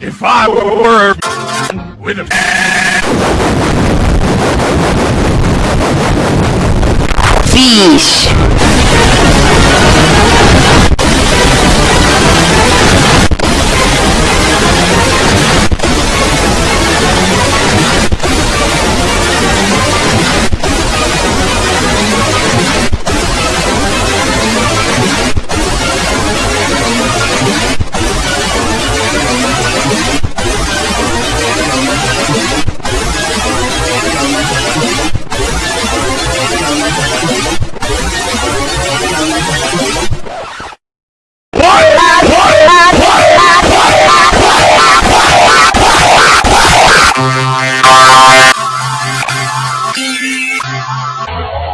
If I were with a Fish. Música